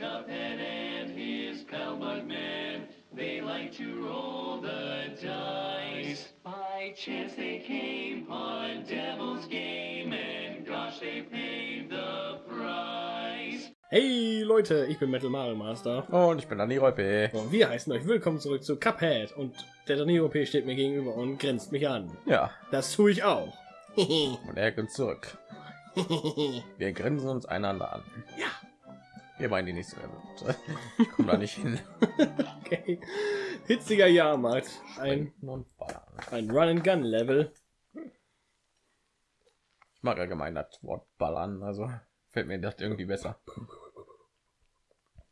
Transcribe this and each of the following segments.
Cuphead and his pal Bugman. They like to roll the dice. By chance they came on Devil's Game, and gosh, they paid the price. Hey Leute, ich bin Metal Mario Master. Und ich bin Dani Reupe. Und wir heißen euch willkommen zurück zu Cuphead. Und der Dani OP steht mir gegenüber und grinst mich an. Ja, Das tue ich auch. und er grinst zurück. Wir grinsen uns einander an. Ja. Wir meinen die nächste Level. Ich komme da nicht hin. okay. Hitziger Jahrmarkt. Ein, Und ballern. ein Run-and-Gun-Level. Ich mag allgemein das Wort ballern, also fällt mir das irgendwie besser.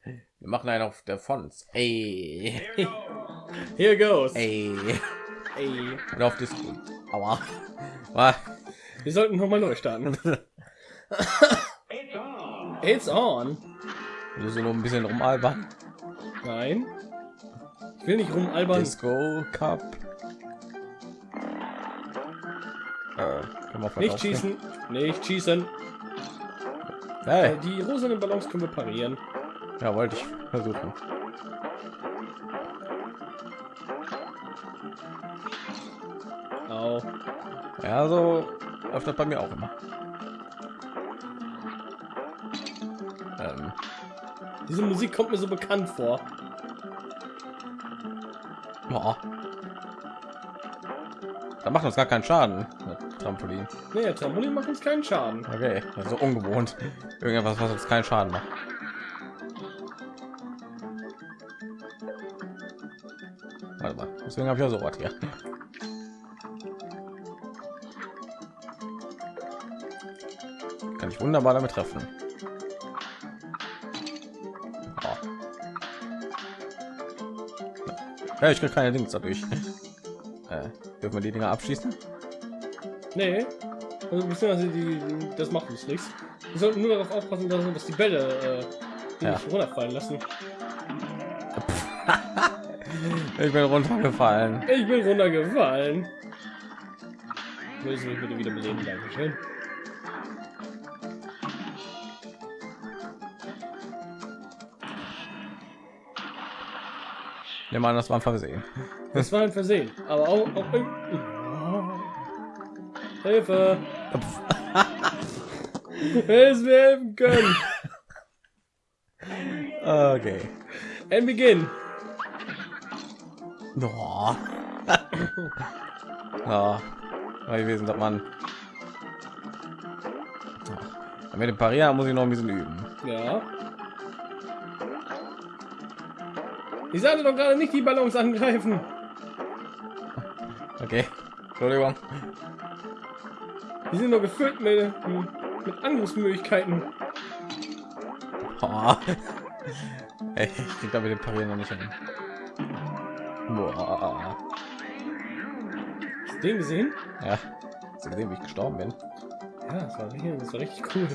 Wir machen einen auf der Fonts. Ey, Here goes. ey. Ey. Und auf Disco. Aua. Wir sollten noch mal neu starten. It's on. Du so nur ein bisschen rumalbern. Nein. Ich will nicht rumalbern. Disco Cup. Äh, Nicht schießen. Nicht schießen. Hey. Äh, Die rosanen Ballons können wir parieren. Ja, wollte ich versuchen. Au. Ja, so läuft das bei mir auch immer. Diese Musik kommt mir so bekannt vor. boah. Da macht uns gar keinen Schaden. Trampolin. Nee, Trampolin macht uns keinen Schaden. Okay, das ist so ungewohnt. Irgendwas, was uns keinen Schaden macht. Warte mal, deswegen habe ich ja so was hier. Kann ich wunderbar damit treffen. Ja, ich krieg keine Dings dadurch. Äh, dürfen wir die Dinger abschießen? Nee. Also, beziehungsweise die, das macht uns nichts. Wir sollten nur darauf aufpassen, dass, die Bälle äh, die Ja. nicht runterfallen lassen. Ich bin runtergefallen. Ich bin runtergefallen. Du mich bitte wieder beleben? Dankeschön. Nimm an, das war ein Versehen. Das war ein Versehen. Aber auch... auch Hilfe! Es wir helfen können. Okay. And begin. Oh. ja, weil gewesen, dass man mit dem Parieren muss ich noch ein bisschen üben. Ja. Ich sagte doch gerade nicht die Ballons angreifen. Okay, Entschuldigung. Die sind nur gefüllt mit, mit Angriffsmöglichkeiten. Oh. Ey, ich krieg da mit dem Parieren noch nicht hin. Boah. Hast du den gesehen? Ja, hast du gesehen, wie ich gestorben bin? Ja, das war richtig, das war richtig cool.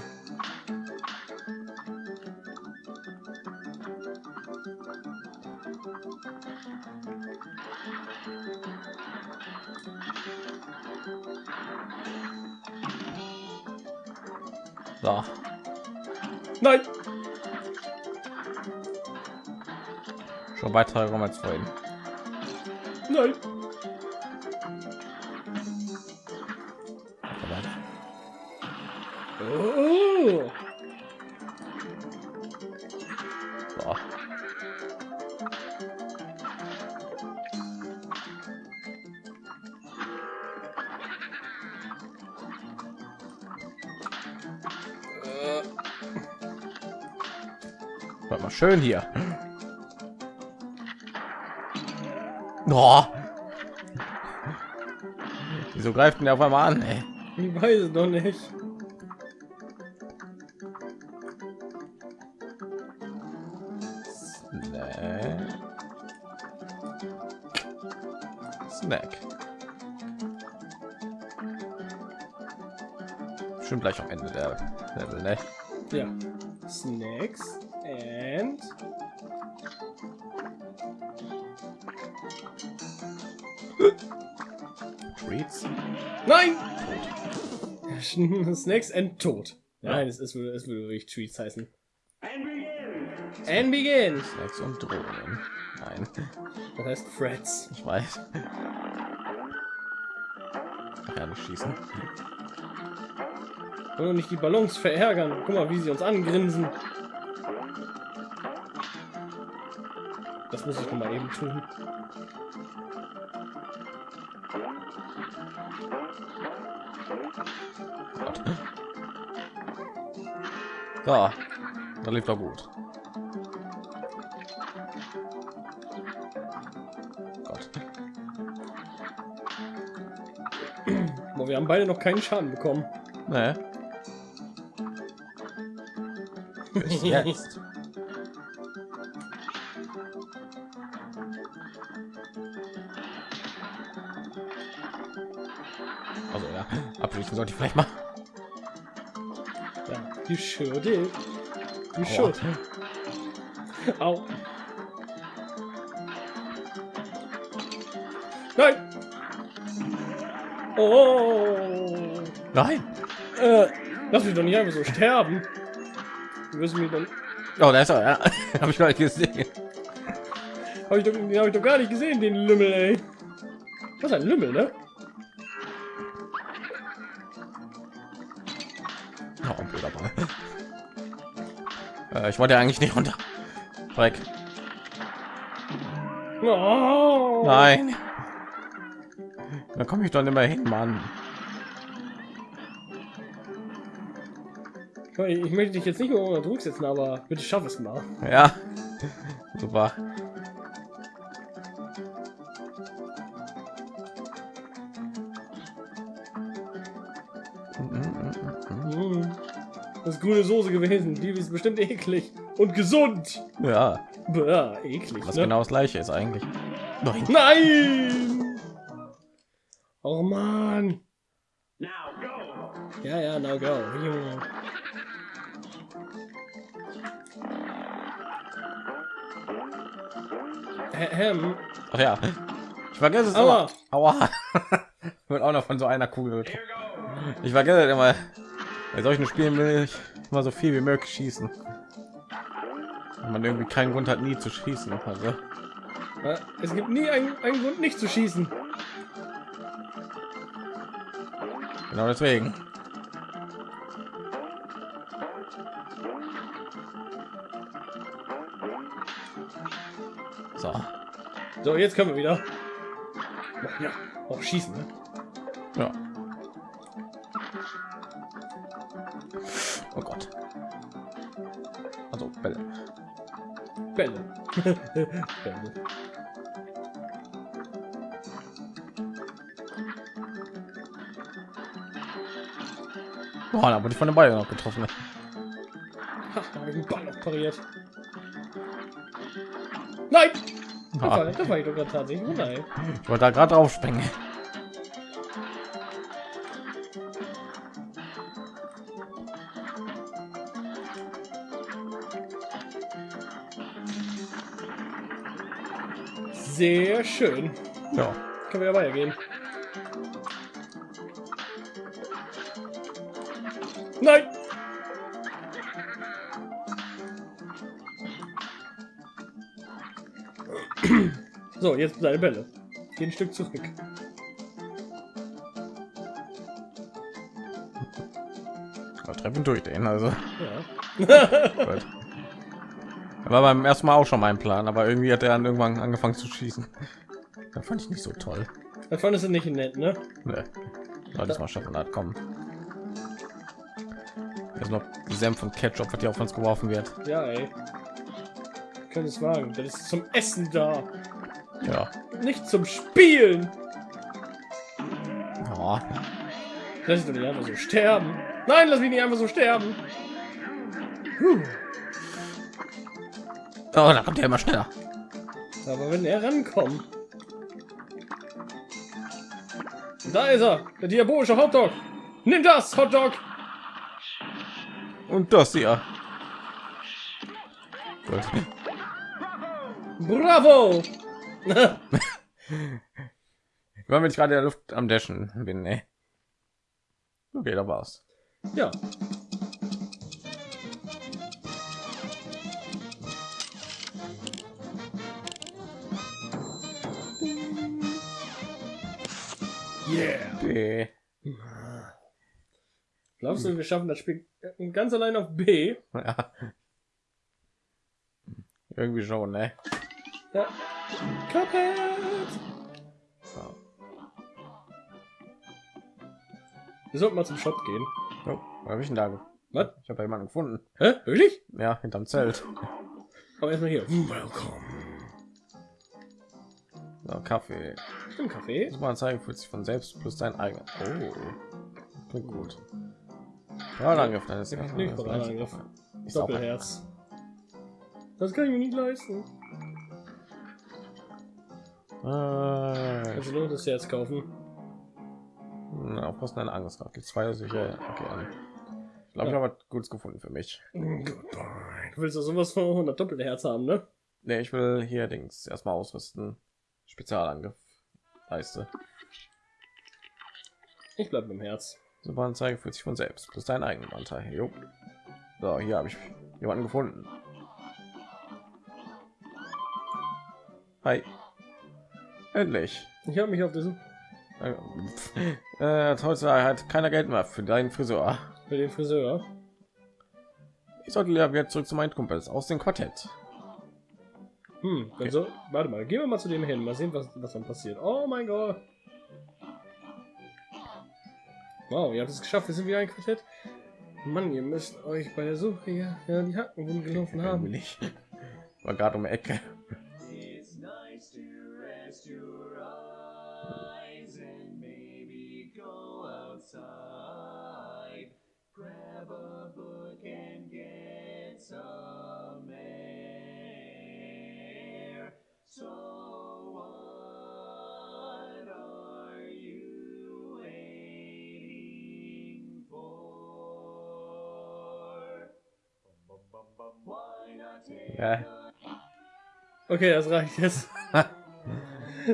So, Nein! schon weiter als vorhin. Nein! Warte mal schön hier. Oh. Wieso greift mir auf einmal an? Ey? Ich weiß es noch nicht. Snack. Snack. Schon gleich am Ende der Level, ne? Ja. Snacks and Treats. Nein! Snacks and Tod. Nein, es, würde, es würde wirklich Treats heißen. And begins. Snacks und Drohnen. Nein, Das heißt Freds. ich weiß. Ja, nicht schießen. Wollen wir nicht die Ballons verärgern. Guck mal, wie sie uns angrinsen. Das muss ich noch mal eben tun. Gott. So, da lief doch gut. Gott. Boah, wir haben beide noch keinen Schaden bekommen. Ne. Bis jetzt. Also ja, abschließen sollte ich vielleicht mal. Ja, you sure did. You Aua. should. Au. Nein! Oh! Nein. Äh, lass mich doch nicht einfach so sterben. Du wirst mich dann. Oh, da ist er. Ja. Habe ich gar nicht gesehen. Hab ich doch, den habe ich doch gar nicht gesehen, den Lümmel, ey. Das ist ein Lümmel, ne? Ich wollte eigentlich nicht runter. Dreck. Oh. Nein. Da komme ich doch nicht mehr hin, Mann. Ich möchte dich jetzt nicht mehr unter Druck setzen, aber bitte schaff es mal. Ja. Super. Das ist grüne Soße gewesen. Die ist bestimmt eklig und gesund. Ja. Bäh, eklig. Was ne? genau das gleiche ist eigentlich. Nein. Nein! Oh Mann. Ja, ja, now go. Junge. Hä- Hem. Ach ja. Ich vergesse es Aua. immer. Aua. Wird auch noch von so einer Kugel. Ich vergesse es immer. Bei solchen Spielen will ich immer so viel wie möglich schießen. Wenn man irgendwie keinen Grund hat, nie zu schießen. Also, Ja, Es gibt nie einen, einen Grund, nicht zu schießen. genau deswegen. So. So, jetzt können wir wieder. Oh, ja, auch schießen. Ne? Ja. Bälle. Bälle. Boah, da wurde ich von den Ball noch getroffen. Ha, da habe ich den Ball noch pariert. Nein! Das war, Ah, das war ich doch gerade tatsächlich. Oh nein. ich wollte da gerade drauf springen. Sehr schön. Ja. Können wir ja weitergehen. Nein! So, jetzt deine Bälle. Geh ein Stück zurück. Wir treffen durch den, also. Ja. Gut. War beim ersten Mal auch schon mein Plan, aber irgendwie hat er dann irgendwann angefangen zu schießen. Das fand ich nicht so toll. Das fandest du nicht nett, ne? Nee. Soll das mal schaffen, hat kommen. Jetzt noch Senf und Ketchup, was hier auf uns geworfen wird. Ja, ey. Können es wagen. Das ist zum Essen da. Ja. Nicht zum Spielen. ja. Lass ich doch nicht einfach so sterben. Nein, lass mich nicht einfach so sterben. Puh. Oh, da kommt er immer schneller. Aber wenn er rankommt. Da ist er, der diabolische Hotdog. Nimm das, Hotdog. Und das hier. Gut. Bravo. Weil wenn ich gerade in der Luft am Dashen bin, ey. Okay, da war's. ja. Yeah. B. Glaubst du, wir schaffen das Spiel ganz allein auf B? Ja. Irgendwie schon, ne? Ja. Cuphead! So. Wir sollten mal zum Shop gehen. Oh, wo hab ich denn da? Was? Ich habe jemanden gefunden. Hä? Wirklich? Ja, hinterm Zelt. Aber erstmal hier. Welcome. So, Kaffee. Im Café. Das Anzeige fühlt sich von selbst plus dein eigener. Oh, klingt gut. Parallangriff deines Ja, nicht Parallangriff. Ist auch Doppelherz. Das kann ich mir nicht leisten. Äh, Also nur das Herz kaufen. na, aufpassen, eine gerade. Gibt zwei sicher. Okay, an. Ich glaube, ich Ja. habe was Gutes gefunden für mich. Goodbye. Du willst doch sowas von 100 Doppelherz haben, ne? Ne, ich will hier Dings erstmal ausrüsten. Spezialangriff. Leiste. Ich bleib beim Herz. Super Anzeige fühlt sich von selbst. Plus deinen eigenen Anteil. Jo. So, hier habe ich jemanden gefunden. Hi. Endlich. Ich habe mich auf diesen Äh, äh, heute hat keiner Geld mehr für deinen Friseur. für den Friseur. Ich sollte ja wieder zurück zu meinen Kumpels aus dem Quartett. Hm, also, warte mal, gehen wir mal zu dem hin, mal sehen, was, was dann passiert. Oh mein Gott. Wow, ihr habt es geschafft, wir sind wieder ein Quartett. Mann, ihr müsst euch bei der Suche ja, ja die Hacken gelaufen haben. Will ich. War gerade um die Ecke. Ja. Okay, das reicht jetzt.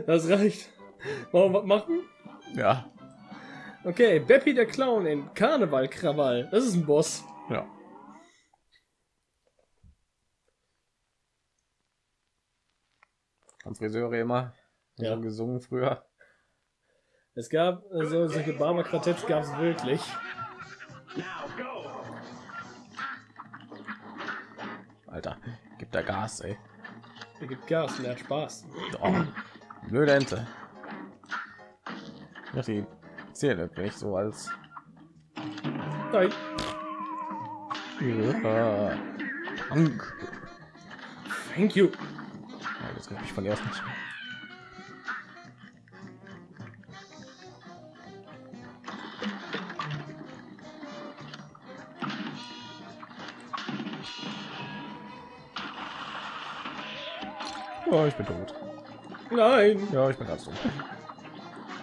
Das reicht. Wollen wir was machen? Ja. Okay, Beppi der Clown in Karneval Krawall. Das ist ein Boss. Ja. Am Friseure immer Ja. so gesungen früher. Es gab so solche Barmer Quartetts gab es wirklich. Alter, gibt da Gas, ey. Er gibt Gas und er hat Spaß. Oh, blöde Ente. Ja, die zählen irgendwie nicht so als. Nein. Ja. Dank. Thank you. Ja, das ich von erst nicht. Oh, ich bin tot. Nein. Ja, ich bin ganz tot.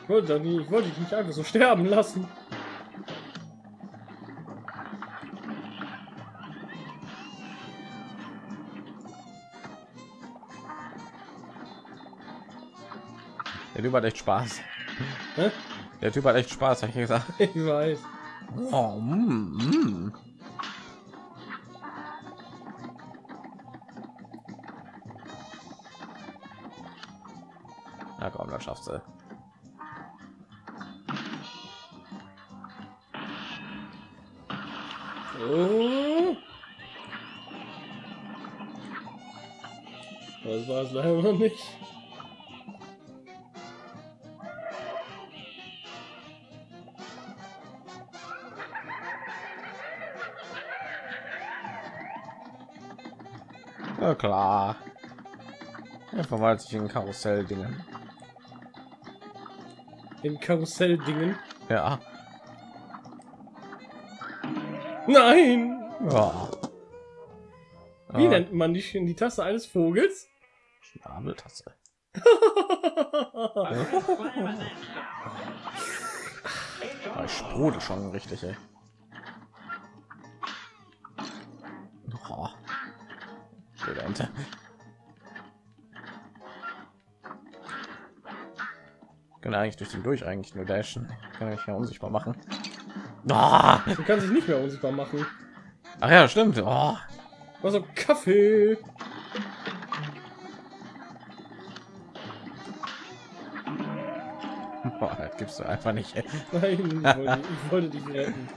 Ich wollte, nie, ich wollte dich nicht einfach so sterben lassen. Der Typ hat echt Spaß. Hä? Der Typ hat echt Spaß, hab ich gesagt. Ich weiß. Oh, mm, mm. Na schaffst du. Oh. Das war es leider noch nicht. Ja klar. Er verwandelt sich in Karussell-Dingen. In Karussell-Dingen. Ja. Nein! ja. Wie Ah, nennt man die, die Tasse eines Vogels? Schnabeltasse. Ich sprudel schon richtig, ey. Oh. Kann eigentlich durch den durch eigentlich nur dashen. Kann ich ja unsichtbar machen. Ah! Du kannst dich nicht mehr unsichtbar machen. Ach ja, stimmt. Oh. Also Kaffee. Boah, das gibst du einfach nicht. Nein, ich wollte, ich wollte dich retten.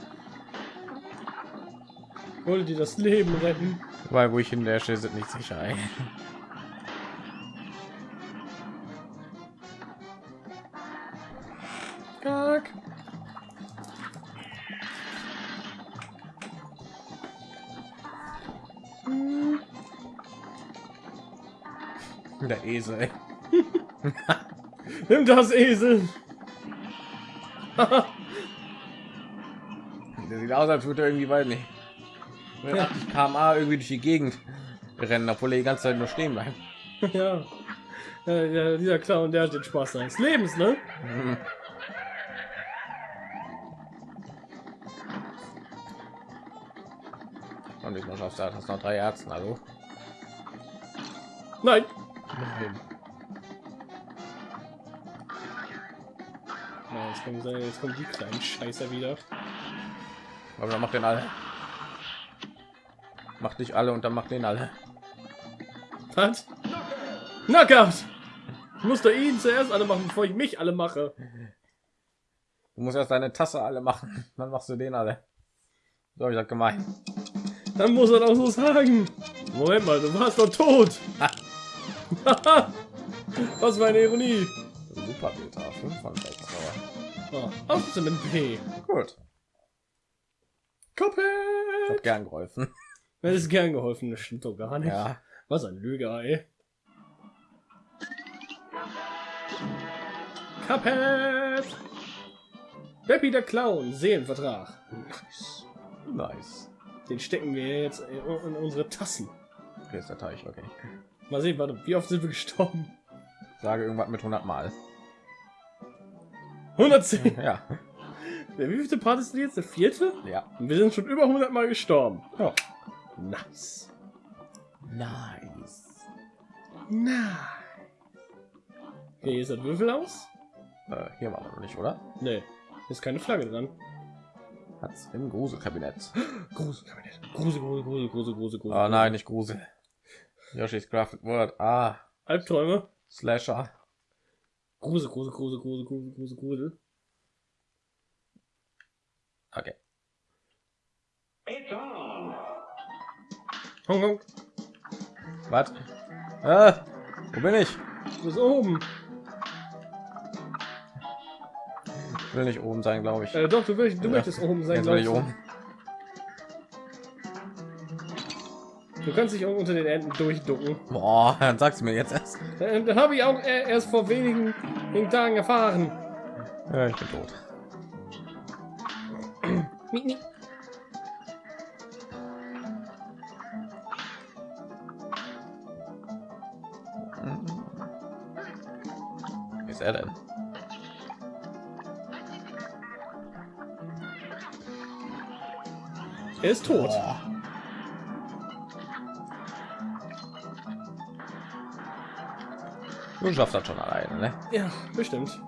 Ich wollte dir das Leben retten. Weil wo ich in der sind nicht sicher. Ey. Esel. Nimm das Esel. Der sieht aus, als würde er irgendwie weit nicht. Mit 80 km/h irgendwie durch die Gegend rennen, obwohl er die ganze Zeit nur stehen bleibt. ja. ja. Ja, dieser Clown, der hat den Spaß seines Lebens, ne? Und diesmal schaffst du das noch drei Herzen, also. Nein. Na, jetzt kommen, sie- jetzt kommen die kleinen Scheißer wieder. Aber dann macht den alle. Macht nicht alle und dann macht den alle. Was? Knockout! Ich muss doch ihn zuerst alle machen, bevor ich mich alle mache. Du musst erst deine Tasse alle machen, dann machst du den alle. So ich das gemeint. Dann muss er doch so sagen. Moment mal, du warst doch tot. Was für eine Ironie. Super Beta, 5 von 6. Aber Oh, Aufschlüsse mit P. gut. Ich Koppel. hab gern geholfen. Mir ist gern geholfen, das stimmt doch gar nicht. Ja. Was ein Lüger, ey. Cuphead! Beppy der Clown, Seelenvertrag. Nice. Den stecken wir jetzt in unsere Tassen. Okay, ist der Teich, okay. Mal sehen, warte, wie oft sind wir gestorben? Sage irgendwas mit 100 Mal. 110. Ja. Der wievielte Part ist denn jetzt? Der vierte? Ja. Und wir sind schon über 100 Mal gestorben. ja. Nice. Nice. Nice. Okay, hier ist das Würfel aus? Äh, hier waren wir noch nicht, oder? Nee, ist keine Flagge dran. Hat's im Gruselkabinett. Gruselkabinett. Grusel, Grusel, Grusel, Grusel, Grusel, Grusel. Oh nein, nicht Grusel. Yoshi's Crafted World. Ah, Albträume. Slasher. Grusel, Grusel, Grusel, Grusel, Grusel, Grusel, Grusel. Okay. Hong Kong. Was? Äh, wo bin ich? Du bist oben. Ich will nicht oben sein, glaube ich. Äh, doch, du, willst, du Ja. möchtest oben sein. Soll ich oben. Du. kannst dich auch unter den Enden durchducken. Boah, dann sagst du mir jetzt erst. Äh, das habe ich auch erst vor wenigen, wenigen Tagen erfahren. Ja, ich bin tot. Wie ist er denn? Er ist tot. Boah. Du schaffst das schon alleine, ne? Ja, bestimmt.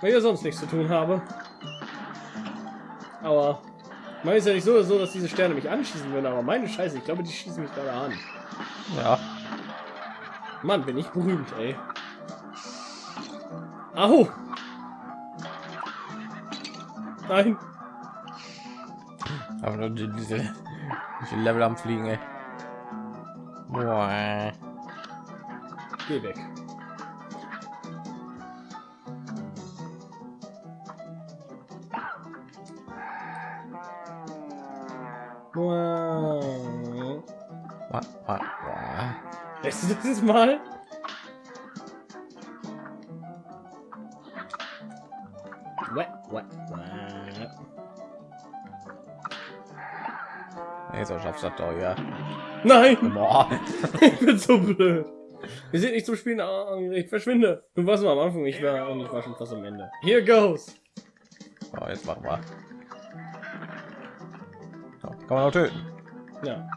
Weil ich ja sonst nichts zu tun habe. Aber man ist ja nicht so, so, dass diese Sterne mich anschießen würden, aber meine Scheiße, ich glaube, die schießen mich gerade an. Ja. Mann, bin ich berühmt, ey. Au! Nein, Aber nur diese, diese Level am Fliegen, ey. Boah. Geh weg. Wow. Lässt du das jetzt mal? Nee, so schaffst du das doch, ja. Nein, Boah. ich bin so blöd. Wir sind nicht zum Spielen angeregt. Verschwinde. Du warst nur am Anfang, ich war und ich war schon fast am Ende. Here goes. So, jetzt machen wir. So, kann man auch töten. Ja.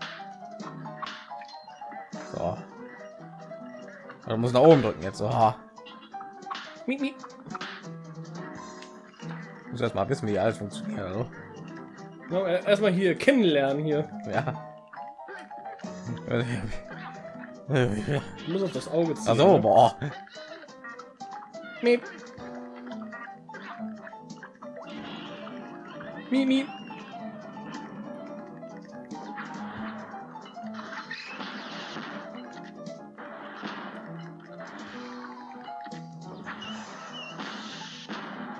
So. Du musst nach oben drücken jetzt. So. Ha. Miep, miep. Muss erst mal wissen, wie alles funktioniert. Also. Erstmal hier kennenlernen hier. Ja. Ich muss auf das Auge ziehen. Also, boah. Miep. Miep, miep.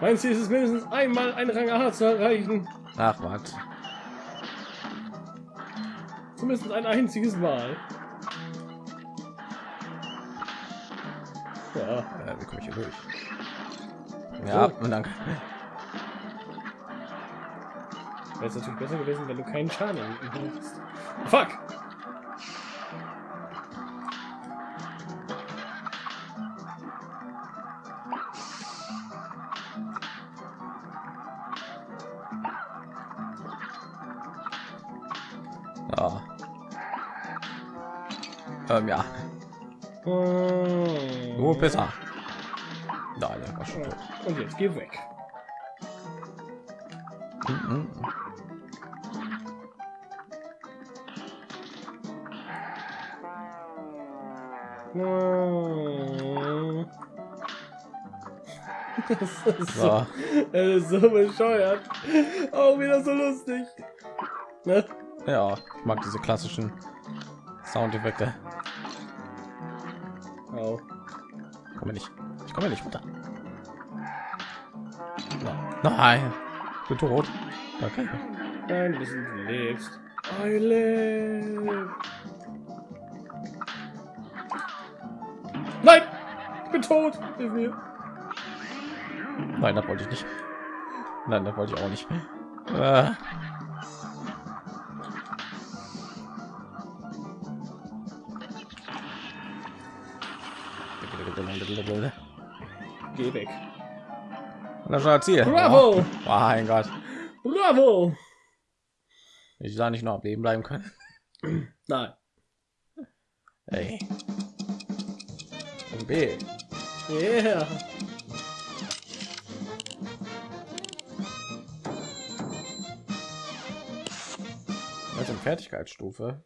Mein Ziel ist es mindestens einmal einen Rang A zu erreichen. Ach, was? Zumindest ein einziges Mal. Ja. Wie komme ich hier durch? Ja, So. und dann. Wäre es natürlich besser gewesen, wenn du keinen Schaden hättest. Fuck! Ja. Ähm, ja. Oh. Nur besser. Da, der war schon tot. Und jetzt geh weg. Mhm. Oh. Das ist so, das ist so bescheuert. Auch wieder so lustig. Ne? Ja, ich mag diese klassischen Soundeffekte. Oh. Ich komme nicht. Ich komme nicht runter. Nein. Ich bin tot. Okay. Nein, du lebst. I live. Nein! Ich bin tot! Hilf mir. Nein, das wollte ich nicht. Nein, das wollte ich auch nicht. Äh. Geh weg. Das war Ziel. Bravo! Oh, mein Gott. Bravo! Ich sah nicht noch am Leben bleiben können. Nein. Ey. Und B. Yeah. Das ist Fertigkeitsstufe.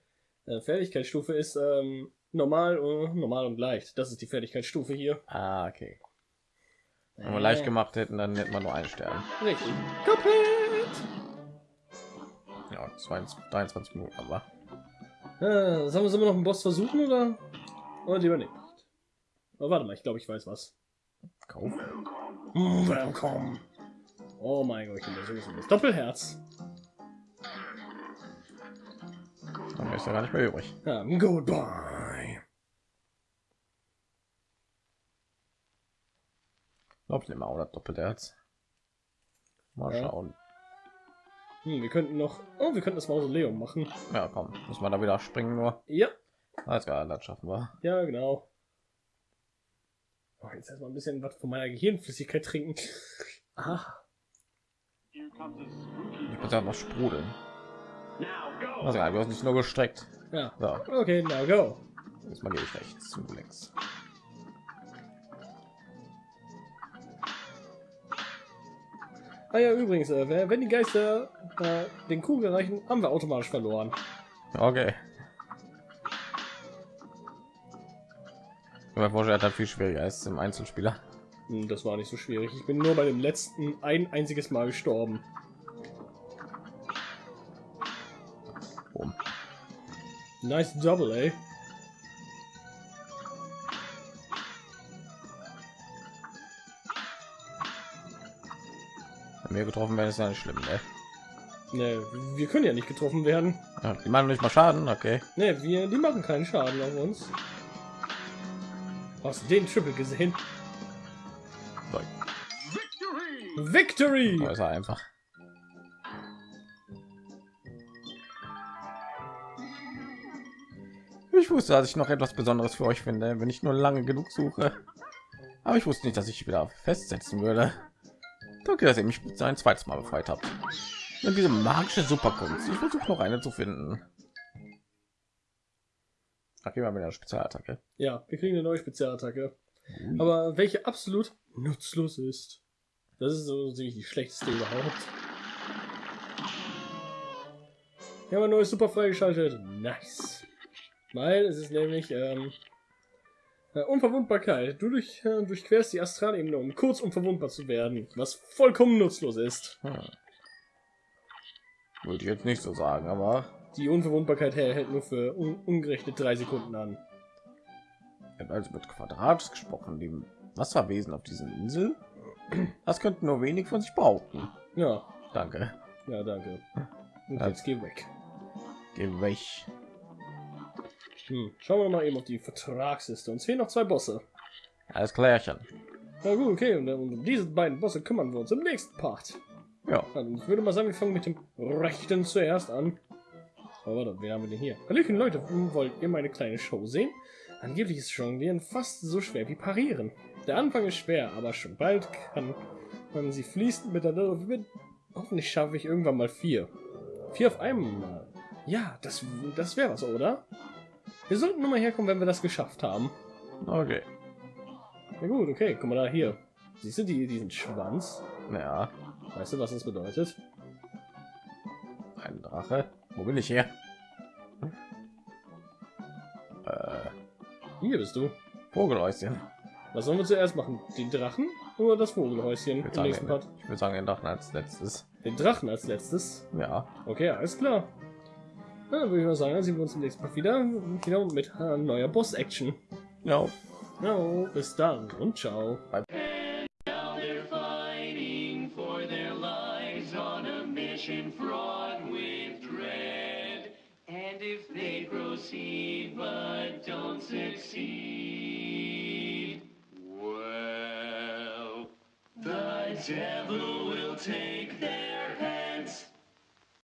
Äh, Fertigkeitsstufe ist ähm, normal, äh, normal und leicht. Das ist die Fertigkeitsstufe hier. Ah, okay. Wenn wir leicht gemacht hätten, dann hätten wir nur einen Stern. Richtig. Kaputt! Ja, 22, 23 Minuten, aber Äh, sollen wir wir noch einen Boss versuchen oder? Oder lieber nicht? Oh, warte mal, ich glaube, ich weiß was. kauf. Mm, Willkommen. Oh mein Gott, ich bin sowieso das Doppelherz. Dann ist ja gar nicht mehr übrig. Ja, goodbye. Glaub ich nicht mal, oder doppelte Herz. Mal Ja. schauen. Hm, wir könnten noch. Oh, wir könnten das Mausoleum machen. Ja, komm, muss man da wieder springen nur. Ja, Alles klar, das schaffen wir. ja, genau. Oh, jetzt erstmal ein bisschen was von meiner Gehirnflüssigkeit trinken. Ah, Here comes a spooky. Ich muss ja noch sprudeln. Also, du hast nicht nur gestreckt. ja. So, Okay, now go. jetzt mal gehe ich rechts, du links. Ah ja, übrigens, äh, wenn die Geister äh, den Kugel erreichen, haben wir automatisch verloren. Okay. Aber vorstellen hat viel schwieriger als im Einzelspieler. Hm, das war nicht so schwierig. Ich bin nur bei dem letzten ein einziges Mal gestorben. Boom. Nice double, ey. Wir getroffen werden, ist ja nicht schlimm, ne? Ne, wir können ja nicht getroffen werden. Ja, die machen nicht mal Schaden, okay. Ne, wir, die machen keinen Schaden auf uns. Hast den Triple gesehen? So, Victory. Ist er einfach. Ich wusste, dass ich noch etwas Besonderes für euch finde, wenn ich nur lange genug suche. Aber ich wusste nicht, dass ich wieder festsetzen würde. Danke, dass ihr mich ein zweites Mal befreit habt. Und diese magische Superkunst. Ich versuche noch eine zu finden. Okay, mal mit der Spezialattacke. Ja, wir kriegen eine neue Spezialattacke. Aber welche absolut nutzlos ist. Das ist so ziemlich die schlechteste überhaupt. Wir haben ein neues Super freigeschaltet. Nice. Weil es ist nämlich ähm, Äh, Unverwundbarkeit. Du durch, äh, durchquerst die Astralebene, um kurz unverwundbar zu werden, was vollkommen nutzlos ist. Hm. Würde ich jetzt nicht so sagen, aber Die Unverwundbarkeit hält nur für un ungerechnet drei Sekunden an. er hat also mit Quadrats gesprochen, dem Wasserwesen auf diesen Insel. Das könnten nur wenig von sich behaupten. Ja, Danke. ja, danke. Und jetzt geh weg. Geh weg. Hm. Schauen wir mal eben auf die Vertragsliste. Uns fehlen noch zwei Bosse. Alles klärchen. Na gut, okay. Und, und um diese beiden Bosse kümmern wir uns im nächsten Part. Ja, Also ich würde mal sagen, wir fangen mit dem rechten zuerst an. Aber warte, wen haben wir denn hier? Hallöchen Leute, wollt ihr meine kleine Show sehen? Angeblich ist Jonglieren fast so schwer wie Parieren. Der Anfang ist schwer, aber schon bald kann man sie fließend miteinander verbinden. Hoffentlich schaffe ich irgendwann mal vier. Vier auf einmal. Ja, das, das wäre was, oder? Wir sollten nur mal herkommen, wenn wir das geschafft haben. okay. Na gut, okay, guck mal da hier. Siehst du die, diesen Schwanz? Ja, Weißt du, was das bedeutet? ein Drache. Wo bin ich hier? Äh, Hier bist du. Vogelhäuschen. Was sollen wir zuerst machen? Den Drachen oder das Vogelhäuschen Ich im würde sagen, nächsten den, Part? ich würde sagen, den Drachen als letztes. Den Drachen als letztes. Ja. Okay, alles klar. Dann würde ich mal sagen, dann sehen wir uns im nächsten Part wieder. Wieder mit äh, neuer Boss-Action. Ja. Ja, bis dann und ciao. Now